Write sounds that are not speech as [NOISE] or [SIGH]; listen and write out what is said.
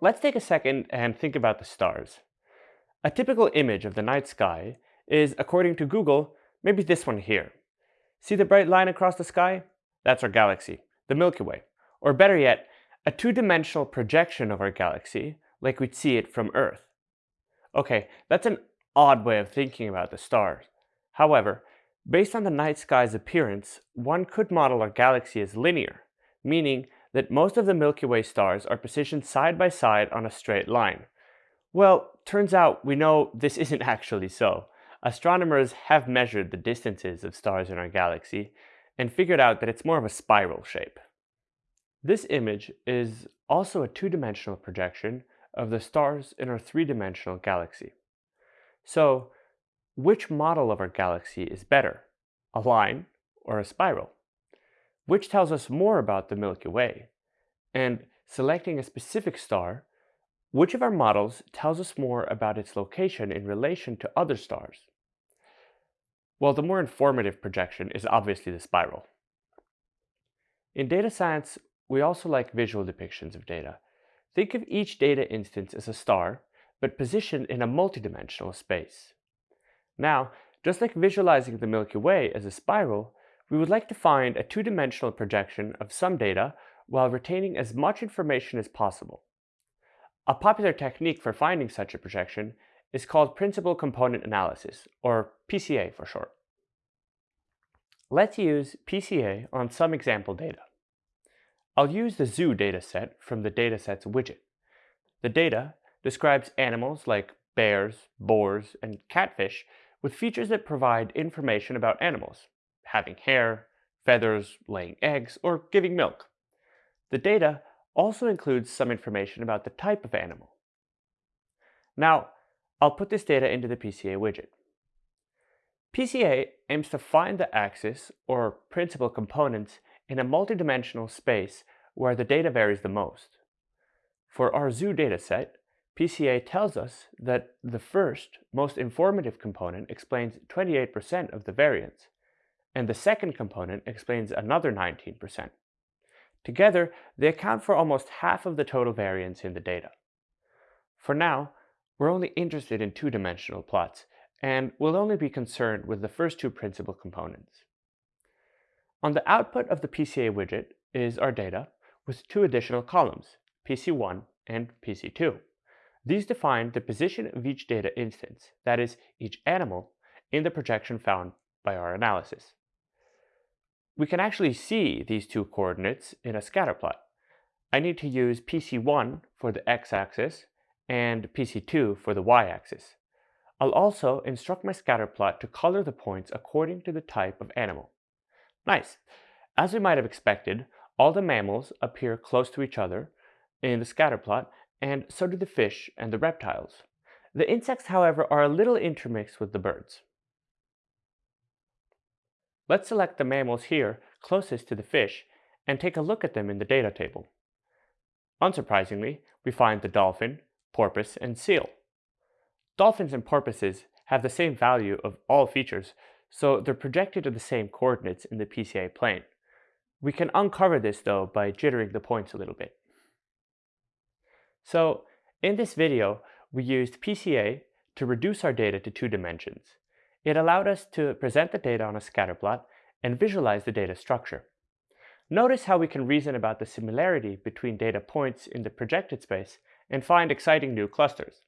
let's take a second and think about the stars. A typical image of the night sky is, according to Google, maybe this one here. See the bright line across the sky? That's our galaxy, the Milky Way. Or better yet, a two-dimensional projection of our galaxy, like we'd see it from Earth. Okay, that's an odd way of thinking about the stars. However, based on the night sky's appearance, one could model our galaxy as linear, meaning that most of the Milky Way stars are positioned side by side on a straight line. Well, turns out we know this [LAUGHS] isn't actually so. Astronomers have measured the distances of stars in our galaxy and figured out that it's more of a spiral shape. This image is also a two-dimensional projection of the stars in our three-dimensional galaxy. So, which model of our galaxy is better, a line or a spiral? which tells us more about the Milky Way. And selecting a specific star, which of our models tells us more about its location in relation to other stars? Well, the more informative projection is obviously the spiral. In data science, we also like visual depictions of data. Think of each data instance as a star, but positioned in a multidimensional space. Now, just like visualizing the Milky Way as a spiral, we would like to find a two-dimensional projection of some data while retaining as much information as possible. A popular technique for finding such a projection is called Principal Component Analysis, or PCA for short. Let's use PCA on some example data. I'll use the zoo dataset from the datasets widget. The data describes animals like bears, boars, and catfish with features that provide information about animals, having hair, feathers, laying eggs, or giving milk. The data also includes some information about the type of animal. Now, I'll put this data into the PCA widget. PCA aims to find the axis, or principal components, in a multidimensional space where the data varies the most. For our zoo dataset, PCA tells us that the first, most informative component explains 28% of the variance, and the second component explains another 19%. Together, they account for almost half of the total variance in the data. For now, we're only interested in two-dimensional plots, and we'll only be concerned with the first two principal components. On the output of the PCA widget is our data with two additional columns, PC1 and PC2. These define the position of each data instance, that is, each animal, in the projection found by our analysis we can actually see these two coordinates in a scatter plot. I need to use PC1 for the x-axis and PC2 for the y-axis. I'll also instruct my scatter plot to color the points according to the type of animal. Nice! As we might have expected, all the mammals appear close to each other in the scatter plot, and so do the fish and the reptiles. The insects, however, are a little intermixed with the birds. Let's select the mammals here closest to the fish and take a look at them in the data table. Unsurprisingly, we find the dolphin, porpoise, and seal. Dolphins and porpoises have the same value of all features, so they're projected to the same coordinates in the PCA plane. We can uncover this though by jittering the points a little bit. So in this video, we used PCA to reduce our data to two dimensions. It allowed us to present the data on a scatter plot and visualize the data structure. Notice how we can reason about the similarity between data points in the projected space and find exciting new clusters.